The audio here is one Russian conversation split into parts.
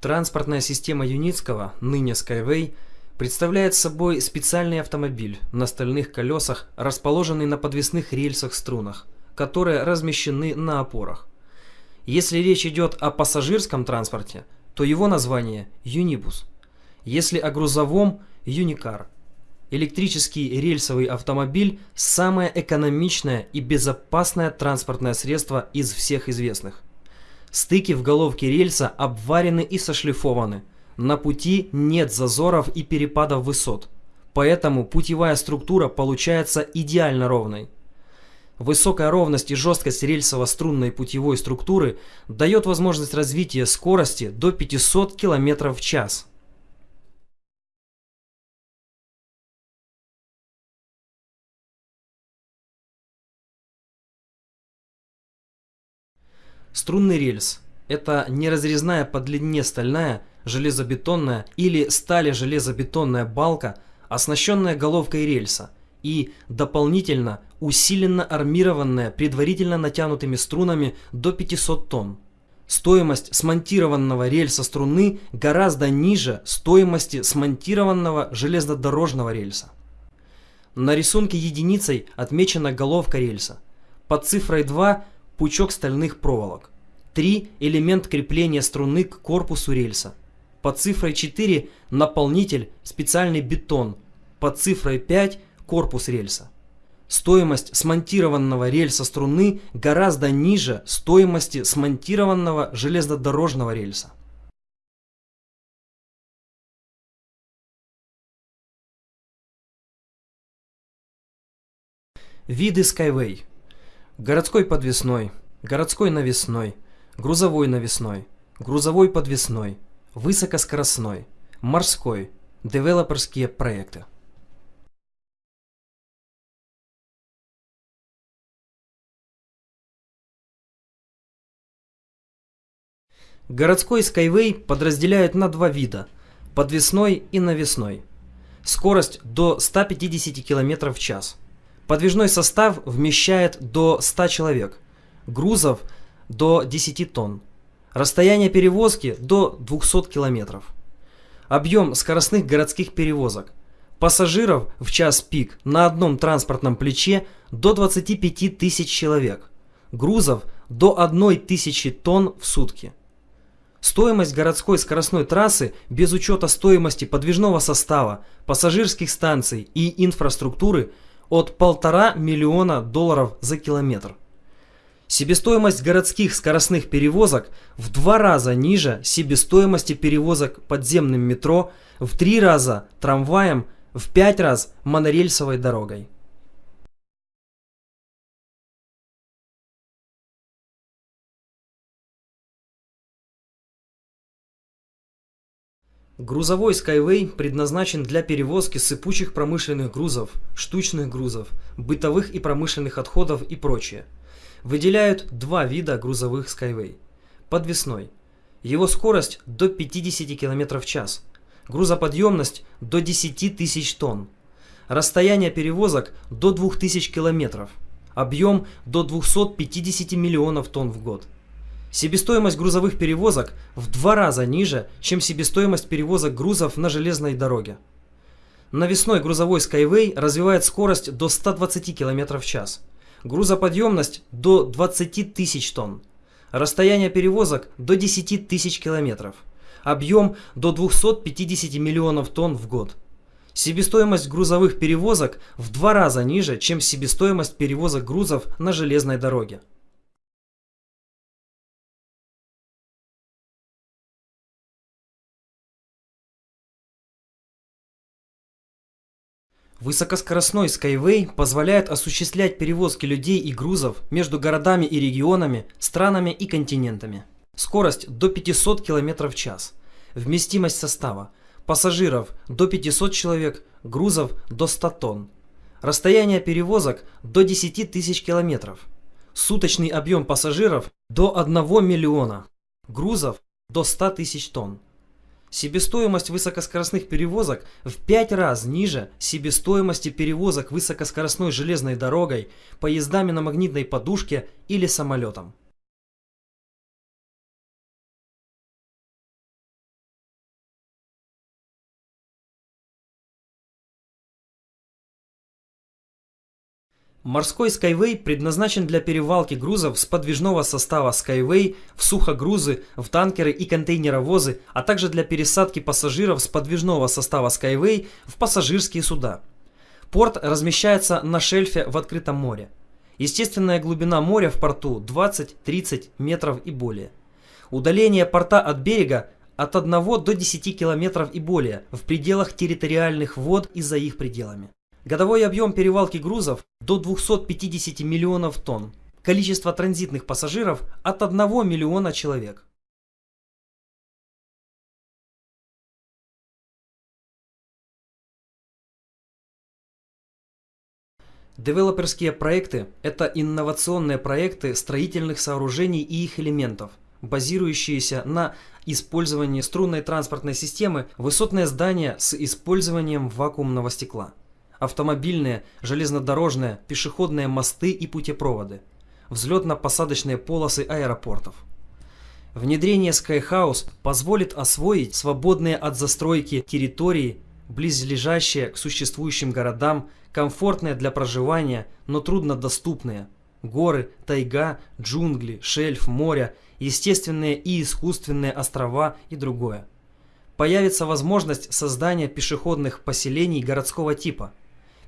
Транспортная система Юницкого, ныне Skyway, представляет собой специальный автомобиль на стальных колесах, расположенный на подвесных рельсах-струнах, которые размещены на опорах. Если речь идет о пассажирском транспорте, то его название – Юнибус. Если о грузовом – Юникар. Электрический рельсовый автомобиль – самое экономичное и безопасное транспортное средство из всех известных. Стыки в головке рельса обварены и сошлифованы. На пути нет зазоров и перепадов высот. Поэтому путевая структура получается идеально ровной. Высокая ровность и жесткость рельсово-струнной путевой структуры дает возможность развития скорости до 500 км в час. Струнный рельс – это неразрезная по длине стальная, железобетонная или стали-железобетонная балка, оснащенная головкой рельса и дополнительно усиленно армированная предварительно натянутыми струнами до 500 тонн. Стоимость смонтированного рельса струны гораздо ниже стоимости смонтированного железнодорожного рельса. На рисунке единицей отмечена головка рельса. Под цифрой 2 пучок стальных проволок. 3. Элемент крепления струны к корпусу рельса. Под цифрой 4 наполнитель, специальный бетон. Под цифрой 5 корпус рельса. Стоимость смонтированного рельса струны гораздо ниже стоимости смонтированного железнодорожного рельса. Виды Skyway Городской подвесной, городской навесной, грузовой навесной, грузовой подвесной, высокоскоростной, морской, девелоперские проекты. Городской Skyway подразделяют на два вида – подвесной и навесной. Скорость до 150 км в час – Подвижной состав вмещает до 100 человек, грузов до 10 тонн, расстояние перевозки до 200 километров. Объем скоростных городских перевозок. Пассажиров в час пик на одном транспортном плече до 25 тысяч человек. Грузов до 1 тысячи тонн в сутки. Стоимость городской скоростной трассы без учета стоимости подвижного состава, пассажирских станций и инфраструктуры – от полтора миллиона долларов за километр. Себестоимость городских скоростных перевозок в два раза ниже себестоимости перевозок подземным метро, в три раза трамваем, в пять раз монорельсовой дорогой. Грузовой Skyway предназначен для перевозки сыпучих промышленных грузов, штучных грузов, бытовых и промышленных отходов и прочее. Выделяют два вида грузовых Skyway. Подвесной. Его скорость до 50 км в час. Грузоподъемность до 10 тысяч тонн. Расстояние перевозок до 2000 км. Объем до 250 миллионов тонн в год. Себестоимость грузовых перевозок в два раза ниже, чем себестоимость перевозок грузов на железной дороге. Навесной грузовой Skyway развивает скорость до 120 км в час. Грузоподъемность до 20 тысяч тонн. Расстояние перевозок до 10 тысяч километров. Объем до 250 миллионов тонн в год. Себестоимость грузовых перевозок в два раза ниже, чем себестоимость перевозок грузов на железной дороге. Высокоскоростной Skyway позволяет осуществлять перевозки людей и грузов между городами и регионами, странами и континентами. Скорость до 500 км в час. Вместимость состава. Пассажиров до 500 человек, грузов до 100 тонн. Расстояние перевозок до 10 тысяч километров. Суточный объем пассажиров до 1 миллиона. Грузов до 100 тысяч тонн. Себестоимость высокоскоростных перевозок в 5 раз ниже себестоимости перевозок высокоскоростной железной дорогой, поездами на магнитной подушке или самолетом. Морской Skyway предназначен для перевалки грузов с подвижного состава Skyway в сухогрузы, в танкеры и контейнеровозы, а также для пересадки пассажиров с подвижного состава Skyway в пассажирские суда. Порт размещается на шельфе в открытом море. Естественная глубина моря в порту 20-30 метров и более. Удаление порта от берега от 1 до 10 километров и более в пределах территориальных вод и за их пределами. Годовой объем перевалки грузов до 250 миллионов тонн. Количество транзитных пассажиров от 1 миллиона человек. Девелоперские проекты – это инновационные проекты строительных сооружений и их элементов, базирующиеся на использовании струнной транспортной системы высотные здания с использованием вакуумного стекла автомобильные, железнодорожные, пешеходные мосты и путепроводы, взлетно-посадочные полосы аэропортов. Внедрение Skyhouse позволит освоить свободные от застройки территории, близлежащие к существующим городам, комфортные для проживания, но труднодоступные. Горы, тайга, джунгли, шельф, моря, естественные и искусственные острова и другое. Появится возможность создания пешеходных поселений городского типа –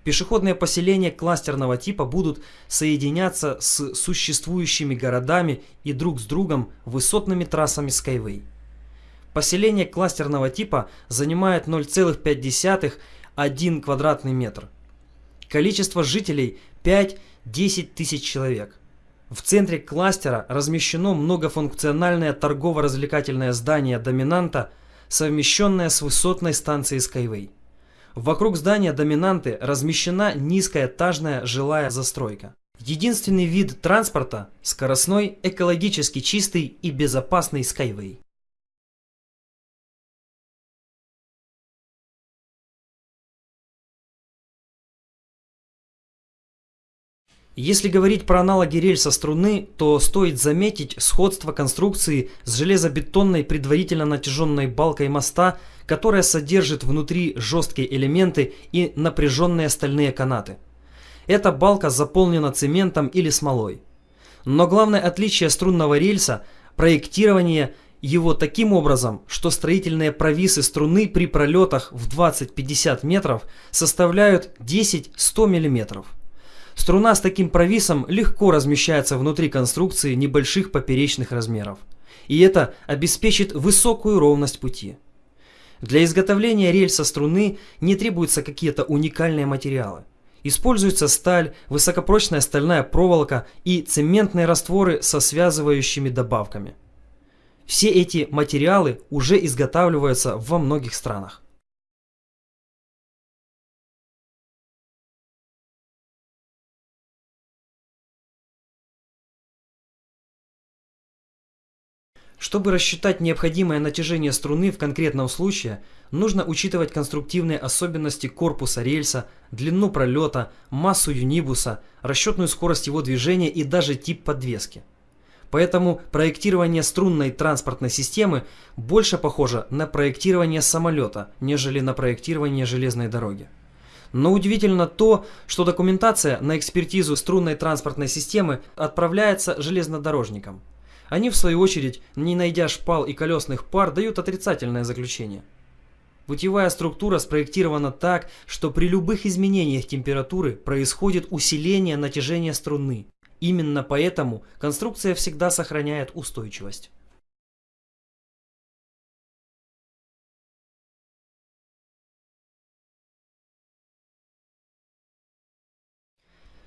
Пешеходные поселения кластерного типа будут соединяться с существующими городами и друг с другом высотными трассами Skyway. Поселение кластерного типа занимает 0,5-1 квадратный метр. Количество жителей 5-10 тысяч человек. В центре кластера размещено многофункциональное торгово-развлекательное здание доминанта, совмещенное с высотной станцией Skyway. Вокруг здания доминанты размещена низкая этажная жилая застройка. Единственный вид транспорта – скоростной, экологически чистый и безопасный Skyway. Если говорить про аналоги рельса струны, то стоит заметить сходство конструкции с железобетонной предварительно натяженной балкой моста, которая содержит внутри жесткие элементы и напряженные стальные канаты. Эта балка заполнена цементом или смолой. Но главное отличие струнного рельса – проектирование его таким образом, что строительные провисы струны при пролетах в 20-50 метров составляют 10-100 миллиметров. Струна с таким провисом легко размещается внутри конструкции небольших поперечных размеров. И это обеспечит высокую ровность пути. Для изготовления рельса струны не требуются какие-то уникальные материалы. Используется сталь, высокопрочная стальная проволока и цементные растворы со связывающими добавками. Все эти материалы уже изготавливаются во многих странах. Чтобы рассчитать необходимое натяжение струны в конкретном случае, нужно учитывать конструктивные особенности корпуса рельса, длину пролета, массу юнибуса, расчетную скорость его движения и даже тип подвески. Поэтому проектирование струнной транспортной системы больше похоже на проектирование самолета, нежели на проектирование железной дороги. Но удивительно то, что документация на экспертизу струнной транспортной системы отправляется железнодорожникам. Они, в свою очередь, не найдя шпал и колесных пар, дают отрицательное заключение. Путевая структура спроектирована так, что при любых изменениях температуры происходит усиление натяжения струны. Именно поэтому конструкция всегда сохраняет устойчивость.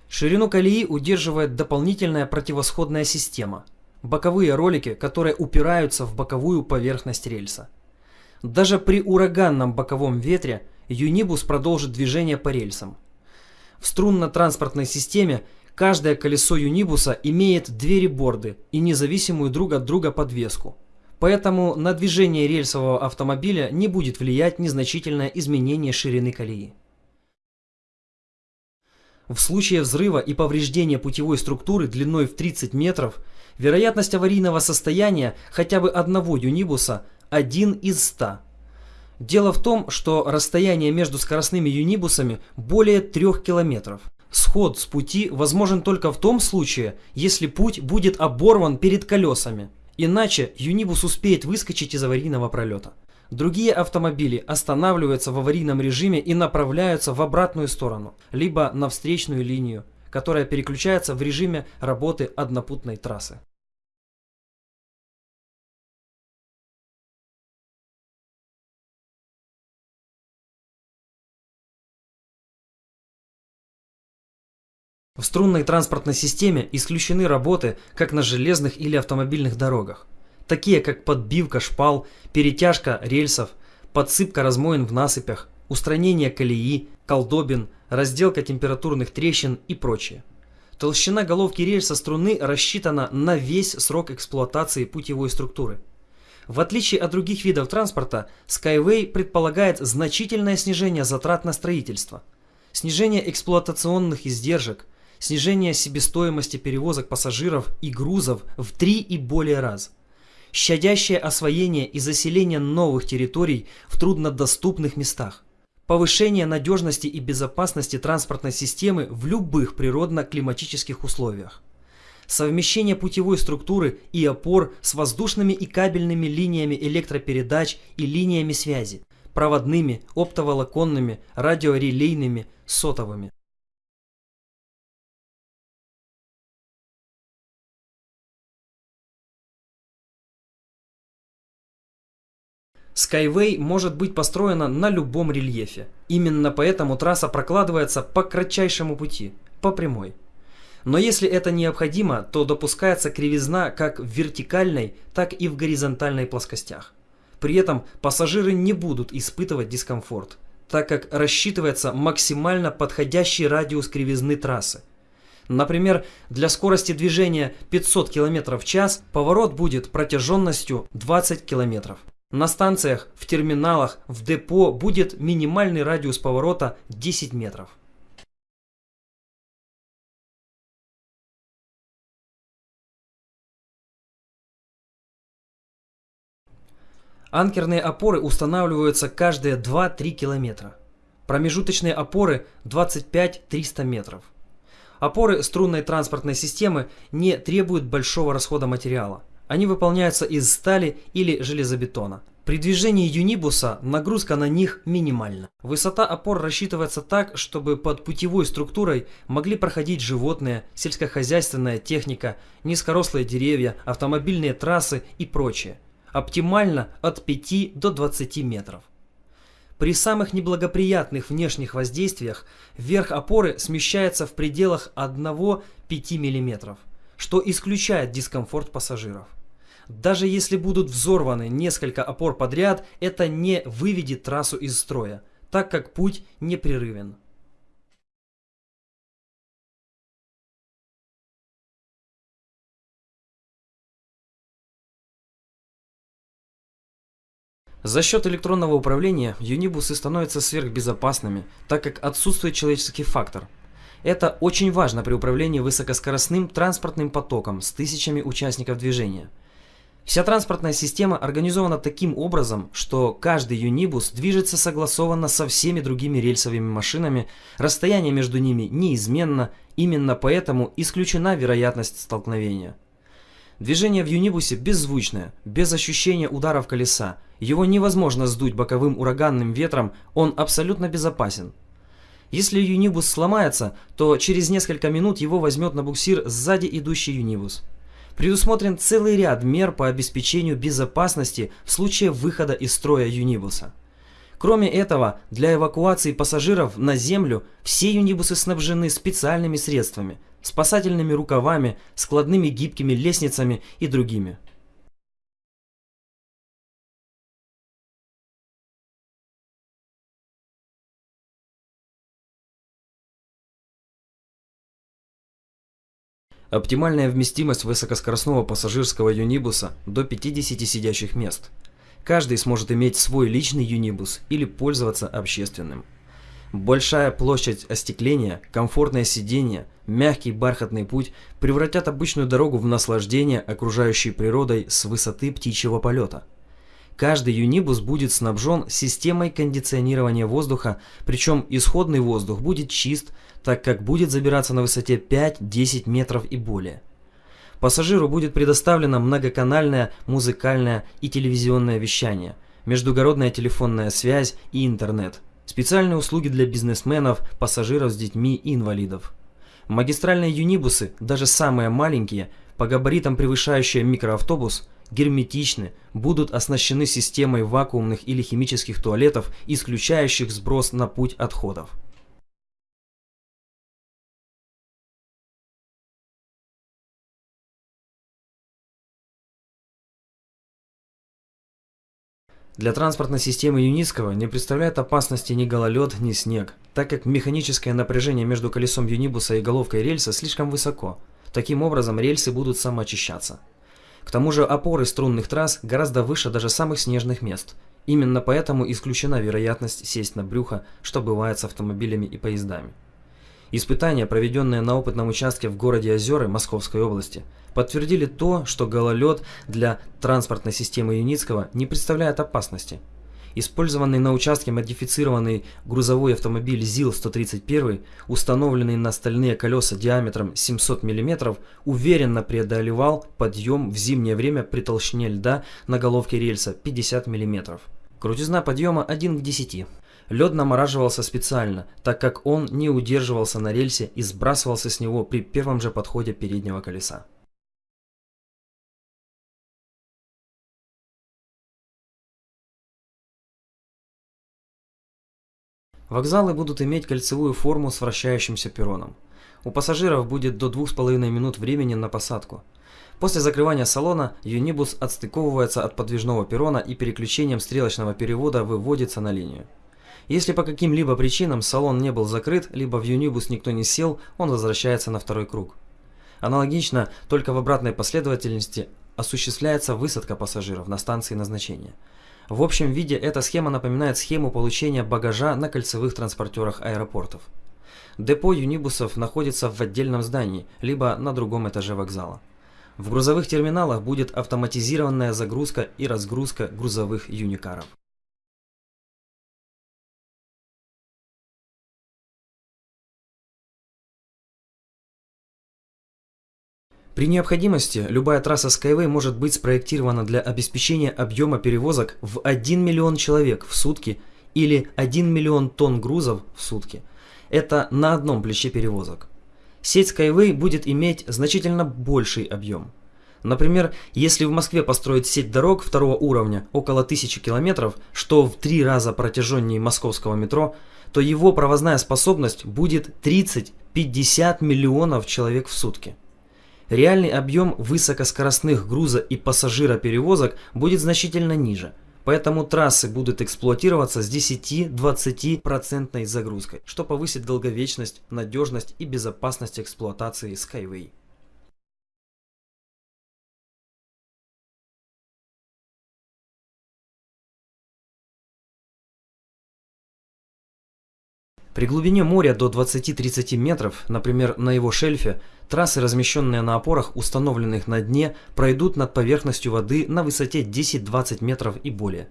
Ширину колеи удерживает дополнительная противосходная система – боковые ролики, которые упираются в боковую поверхность рельса. Даже при ураганном боковом ветре юнибус продолжит движение по рельсам. В струнно-транспортной системе каждое колесо юнибуса имеет две реборды и независимую друг от друга подвеску. Поэтому на движение рельсового автомобиля не будет влиять незначительное изменение ширины колеи. В случае взрыва и повреждения путевой структуры длиной в 30 метров – Вероятность аварийного состояния хотя бы одного юнибуса 1 из 100. Дело в том, что расстояние между скоростными юнибусами более 3 километров. Сход с пути возможен только в том случае, если путь будет оборван перед колесами. Иначе Юнибус успеет выскочить из аварийного пролета. Другие автомобили останавливаются в аварийном режиме и направляются в обратную сторону, либо на встречную линию, которая переключается в режиме работы однопутной трассы. В струнной транспортной системе исключены работы как на железных или автомобильных дорогах, такие как подбивка шпал, перетяжка рельсов, подсыпка размоин в насыпях, устранение колеи, колдобин, разделка температурных трещин и прочее. Толщина головки рельса струны рассчитана на весь срок эксплуатации путевой структуры. В отличие от других видов транспорта, Skyway предполагает значительное снижение затрат на строительство, снижение эксплуатационных издержек, снижение себестоимости перевозок пассажиров и грузов в три и более раз, щадящее освоение и заселение новых территорий в труднодоступных местах, повышение надежности и безопасности транспортной системы в любых природно-климатических условиях, совмещение путевой структуры и опор с воздушными и кабельными линиями электропередач и линиями связи, проводными, оптоволоконными, радиорелейными, сотовыми. Skyway может быть построена на любом рельефе. Именно поэтому трасса прокладывается по кратчайшему пути, по прямой. Но если это необходимо, то допускается кривизна как в вертикальной, так и в горизонтальной плоскостях. При этом пассажиры не будут испытывать дискомфорт, так как рассчитывается максимально подходящий радиус кривизны трассы. Например, для скорости движения 500 км в час поворот будет протяженностью 20 км. На станциях, в терминалах, в депо будет минимальный радиус поворота 10 метров. Анкерные опоры устанавливаются каждые 2-3 километра. Промежуточные опоры 25-300 метров. Опоры струнной транспортной системы не требуют большого расхода материала. Они выполняются из стали или железобетона. При движении юнибуса нагрузка на них минимальна. Высота опор рассчитывается так, чтобы под путевой структурой могли проходить животные, сельскохозяйственная техника, низкорослые деревья, автомобильные трассы и прочее. Оптимально от 5 до 20 метров. При самых неблагоприятных внешних воздействиях верх опоры смещается в пределах 1-5 мм, что исключает дискомфорт пассажиров. Даже если будут взорваны несколько опор подряд, это не выведет трассу из строя, так как путь непрерывен. За счет электронного управления юнибусы становятся сверхбезопасными, так как отсутствует человеческий фактор. Это очень важно при управлении высокоскоростным транспортным потоком с тысячами участников движения – Вся транспортная система организована таким образом, что каждый юнибус движется согласованно со всеми другими рельсовыми машинами, расстояние между ними неизменно, именно поэтому исключена вероятность столкновения. Движение в юнибусе беззвучное, без ощущения ударов колеса, его невозможно сдуть боковым ураганным ветром, он абсолютно безопасен. Если юнибус сломается, то через несколько минут его возьмет на буксир сзади идущий юнибус. Предусмотрен целый ряд мер по обеспечению безопасности в случае выхода из строя юнибуса. Кроме этого, для эвакуации пассажиров на землю все юнибусы снабжены специальными средствами, спасательными рукавами, складными гибкими лестницами и другими. Оптимальная вместимость высокоскоростного пассажирского юнибуса до 50 сидящих мест. Каждый сможет иметь свой личный юнибус или пользоваться общественным. Большая площадь остекления, комфортное сиденье, мягкий бархатный путь превратят обычную дорогу в наслаждение окружающей природой с высоты птичьего полета. Каждый юнибус будет снабжен системой кондиционирования воздуха, причем исходный воздух будет чист, так как будет забираться на высоте 5-10 метров и более. Пассажиру будет предоставлено многоканальное музыкальное и телевизионное вещание, междугородная телефонная связь и интернет, специальные услуги для бизнесменов, пассажиров с детьми и инвалидов. Магистральные юнибусы, даже самые маленькие, по габаритам превышающие микроавтобус, герметичны, будут оснащены системой вакуумных или химических туалетов, исключающих сброс на путь отходов. Для транспортной системы Юницкого не представляет опасности ни гололед, ни снег, так как механическое напряжение между колесом юнибуса и головкой рельса слишком высоко. Таким образом, рельсы будут самоочищаться. К тому же опоры струнных трасс гораздо выше даже самых снежных мест. Именно поэтому исключена вероятность сесть на брюхо, что бывает с автомобилями и поездами. Испытания, проведенные на опытном участке в городе Озеры Московской области, подтвердили то, что гололед для транспортной системы Юницкого не представляет опасности. Использованный на участке модифицированный грузовой автомобиль ЗИЛ-131, установленный на стальные колеса диаметром 700 мм, уверенно преодолевал подъем в зимнее время при толщине льда на головке рельса 50 мм. Крутизна подъема 1 к 10. Лед намораживался специально, так как он не удерживался на рельсе и сбрасывался с него при первом же подходе переднего колеса. Вокзалы будут иметь кольцевую форму с вращающимся перроном. У пассажиров будет до 2,5 минут времени на посадку. После закрывания салона юнибус отстыковывается от подвижного перрона и переключением стрелочного перевода выводится на линию. Если по каким-либо причинам салон не был закрыт, либо в юнибус никто не сел, он возвращается на второй круг. Аналогично, только в обратной последовательности осуществляется высадка пассажиров на станции назначения – в общем виде эта схема напоминает схему получения багажа на кольцевых транспортерах аэропортов. Депо юнибусов находится в отдельном здании, либо на другом этаже вокзала. В грузовых терминалах будет автоматизированная загрузка и разгрузка грузовых юникаров. При необходимости любая трасса Skyway может быть спроектирована для обеспечения объема перевозок в 1 миллион человек в сутки или 1 миллион тонн грузов в сутки. Это на одном плече перевозок. Сеть Skyway будет иметь значительно больший объем. Например, если в Москве построить сеть дорог второго уровня около 1000 километров, что в три раза протяженнее московского метро, то его провозная способность будет 30-50 миллионов человек в сутки. Реальный объем высокоскоростных груза и пассажироперевозок будет значительно ниже, поэтому трассы будут эксплуатироваться с 10-20% загрузкой, что повысит долговечность, надежность и безопасность эксплуатации Skyway. При глубине моря до 20-30 метров, например, на его шельфе, трассы, размещенные на опорах, установленных на дне, пройдут над поверхностью воды на высоте 10-20 метров и более.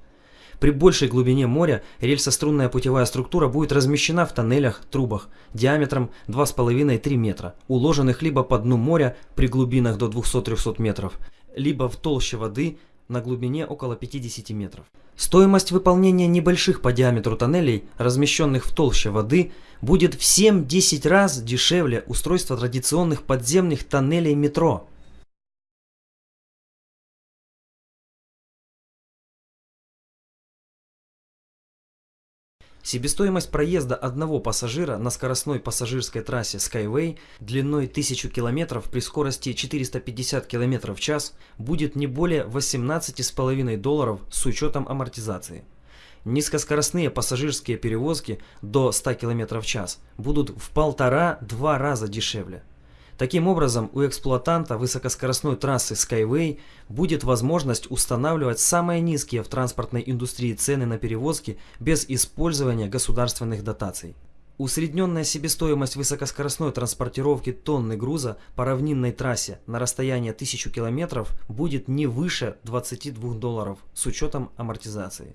При большей глубине моря рельсострунная путевая структура будет размещена в тоннелях, трубах диаметром 2,5-3 метра, уложенных либо по дну моря при глубинах до 200-300 метров, либо в толще воды на глубине около 50 метров. Стоимость выполнения небольших по диаметру тоннелей, размещенных в толще воды, будет в 7-10 раз дешевле устройства традиционных подземных тоннелей метро – Себестоимость проезда одного пассажира на скоростной пассажирской трассе Skyway длиной 1000 км при скорости 450 км в час будет не более 18,5 долларов с учетом амортизации. Низкоскоростные пассажирские перевозки до 100 км в час будут в полтора-два раза дешевле. Таким образом, у эксплуатанта высокоскоростной трассы Skyway будет возможность устанавливать самые низкие в транспортной индустрии цены на перевозки без использования государственных дотаций. Усредненная себестоимость высокоскоростной транспортировки тонны груза по равнинной трассе на расстояние 1000 км будет не выше 22 долларов с учетом амортизации.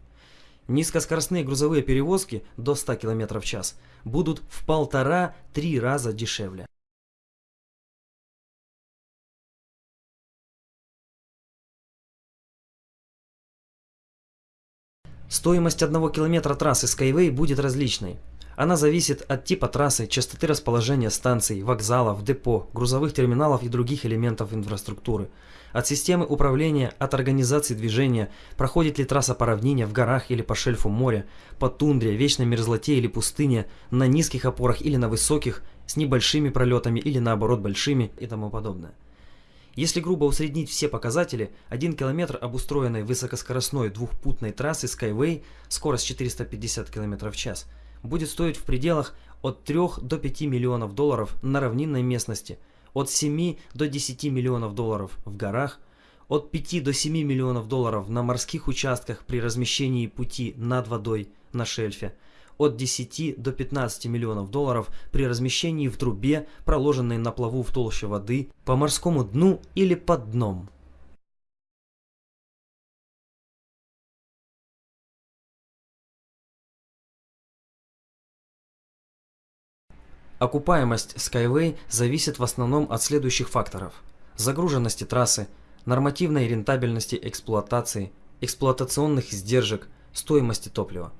Низкоскоростные грузовые перевозки до 100 км в час будут в полтора-три раза дешевле. Стоимость одного километра трассы Skyway будет различной. Она зависит от типа трассы, частоты расположения станций, вокзалов, депо, грузовых терминалов и других элементов инфраструктуры. От системы управления, от организации движения, проходит ли трасса по равнине, в горах или по шельфу моря, по тундре, вечной мерзлоте или пустыне, на низких опорах или на высоких, с небольшими пролетами или наоборот большими и тому подобное. Если грубо усреднить все показатели, 1 км обустроенной высокоскоростной двухпутной трассы Skyway, скорость 450 км в час, будет стоить в пределах от 3 до 5 миллионов долларов на равнинной местности, от 7 до 10 миллионов долларов в горах, от 5 до 7 миллионов долларов на морских участках при размещении пути над водой на шельфе, от 10 до 15 миллионов долларов при размещении в трубе, проложенной на плаву в толще воды, по морскому дну или под дном. Окупаемость Skyway зависит в основном от следующих факторов. Загруженности трассы, нормативной рентабельности эксплуатации, эксплуатационных издержек, стоимости топлива.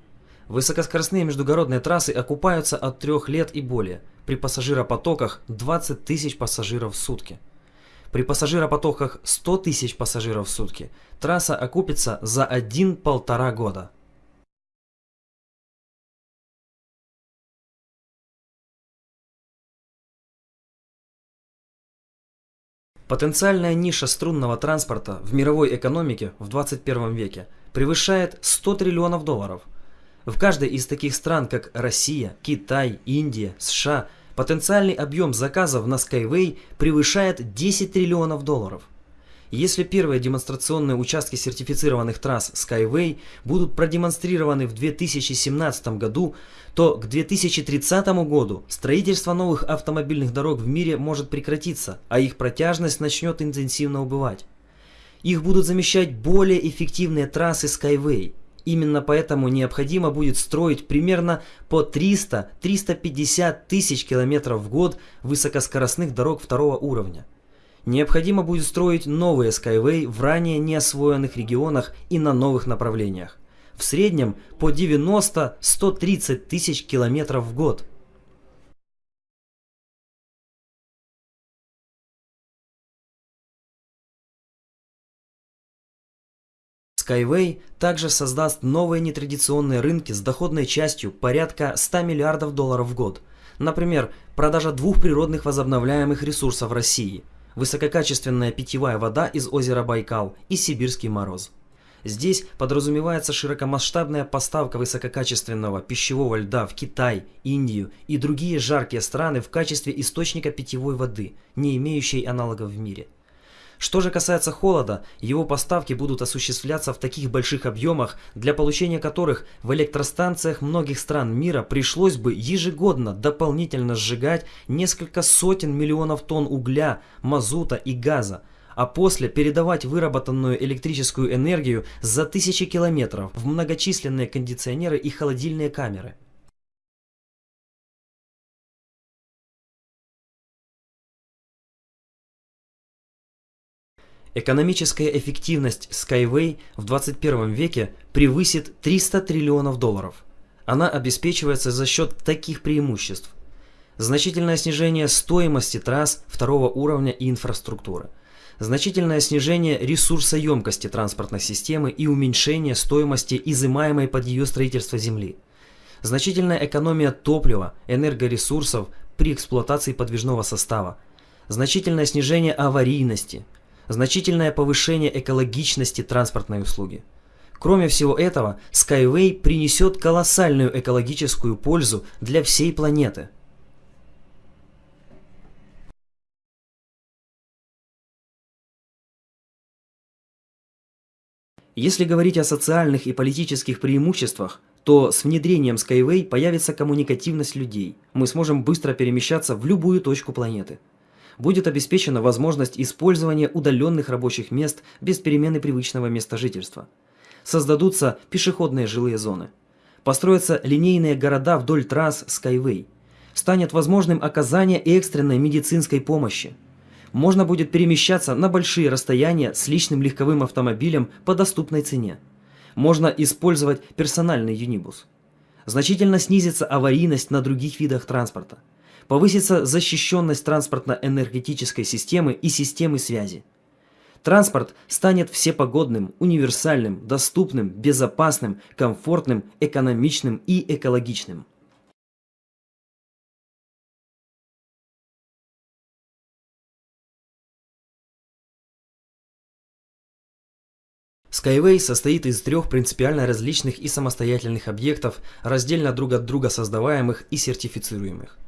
Высокоскоростные междугородные трассы окупаются от 3 лет и более, при пассажиропотоках 20 тысяч пассажиров в сутки. При пассажиропотоках 100 тысяч пассажиров в сутки трасса окупится за 1-1,5 года. Потенциальная ниша струнного транспорта в мировой экономике в 21 веке превышает 100 триллионов долларов – в каждой из таких стран, как Россия, Китай, Индия, США, потенциальный объем заказов на Skyway превышает 10 триллионов долларов. Если первые демонстрационные участки сертифицированных трасс Skyway будут продемонстрированы в 2017 году, то к 2030 году строительство новых автомобильных дорог в мире может прекратиться, а их протяжность начнет интенсивно убывать. Их будут замещать более эффективные трассы Skyway – Именно поэтому необходимо будет строить примерно по 300-350 тысяч километров в год высокоскоростных дорог второго уровня. Необходимо будет строить новые Skyway в ранее неосвоенных регионах и на новых направлениях. В среднем по 90-130 тысяч километров в год. Skyway также создаст новые нетрадиционные рынки с доходной частью порядка 100 миллиардов долларов в год. Например, продажа двух природных возобновляемых ресурсов России – высококачественная питьевая вода из озера Байкал и сибирский мороз. Здесь подразумевается широкомасштабная поставка высококачественного пищевого льда в Китай, Индию и другие жаркие страны в качестве источника питьевой воды, не имеющей аналогов в мире – что же касается холода, его поставки будут осуществляться в таких больших объемах, для получения которых в электростанциях многих стран мира пришлось бы ежегодно дополнительно сжигать несколько сотен миллионов тонн угля, мазута и газа, а после передавать выработанную электрическую энергию за тысячи километров в многочисленные кондиционеры и холодильные камеры. Экономическая эффективность Skyway в 21 веке превысит 300 триллионов долларов. Она обеспечивается за счет таких преимуществ. Значительное снижение стоимости трасс второго уровня и инфраструктуры. Значительное снижение ресурсоемкости транспортной системы и уменьшение стоимости изымаемой под ее строительство земли. Значительная экономия топлива, энергоресурсов при эксплуатации подвижного состава. Значительное снижение аварийности – значительное повышение экологичности транспортной услуги. Кроме всего этого, Skyway принесет колоссальную экологическую пользу для всей планеты. Если говорить о социальных и политических преимуществах, то с внедрением Skyway появится коммуникативность людей. Мы сможем быстро перемещаться в любую точку планеты. Будет обеспечена возможность использования удаленных рабочих мест без перемены привычного места жительства. Создадутся пешеходные жилые зоны. Построятся линейные города вдоль трасс Skyway. Станет возможным оказание экстренной медицинской помощи. Можно будет перемещаться на большие расстояния с личным легковым автомобилем по доступной цене можно использовать персональный юнибус. Значительно снизится аварийность на других видах транспорта. Повысится защищенность транспортно-энергетической системы и системы связи. Транспорт станет всепогодным, универсальным, доступным, безопасным, комфортным, экономичным и экологичным. Skyway состоит из трех принципиально различных и самостоятельных объектов, раздельно друг от друга создаваемых и сертифицируемых.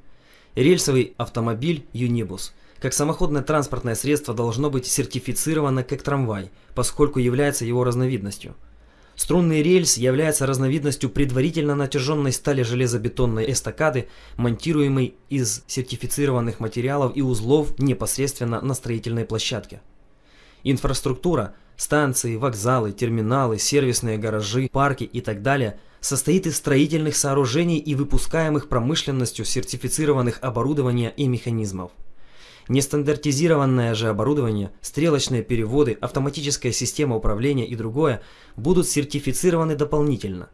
Рельсовый автомобиль Unibus как самоходное транспортное средство должно быть сертифицировано как трамвай, поскольку является его разновидностью. Струнный рельс является разновидностью предварительно натяженной стали железобетонной эстакады, монтируемой из сертифицированных материалов и узлов непосредственно на строительной площадке. Инфраструктура станции, вокзалы, терминалы, сервисные гаражи, парки и так далее состоит из строительных сооружений и выпускаемых промышленностью сертифицированных оборудования и механизмов. Нестандартизированное же оборудование, стрелочные переводы, автоматическая система управления и другое будут сертифицированы дополнительно.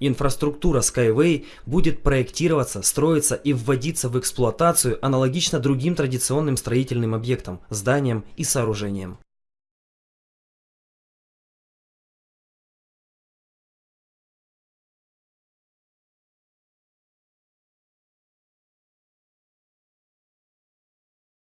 Инфраструктура Skyway будет проектироваться, строиться и вводиться в эксплуатацию аналогично другим традиционным строительным объектам, зданиям и сооружениям.